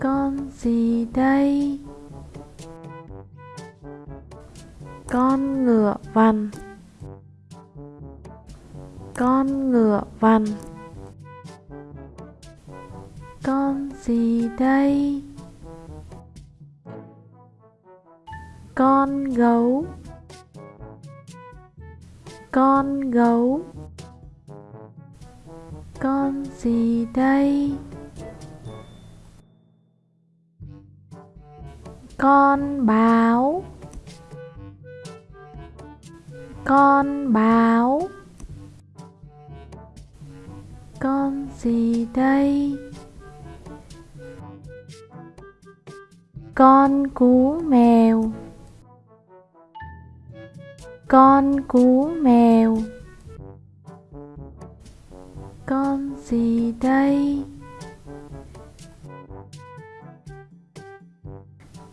con gì đây? Con ngựa vằn. Con ngựa vằn. Con gì đây? Con gấu. Con gấu. Con gì đây? Con báo. Con báo. Con gì đây? Con cú mèo. Con cú mèo. Con gì đây?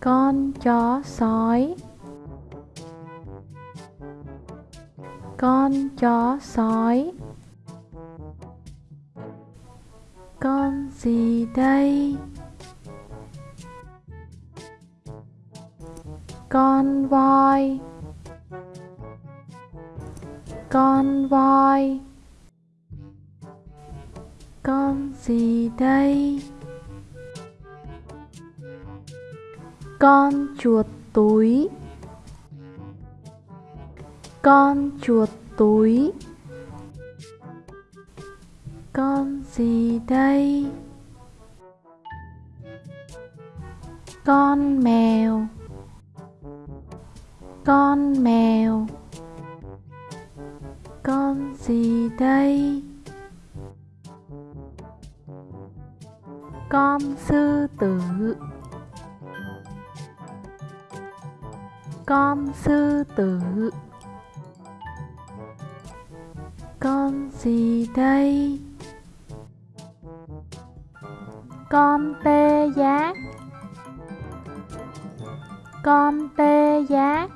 Con chó sói. Con chó sói. Con gì đây? Con voi. Con voi. Con gì đây? Con chuột túi. Con chuột túi. Con gì đây? Con mèo. Con mèo. Con gì đây? Con sư tử. Con sư tử. Con gì đây? Con tê giác. Con tê giác.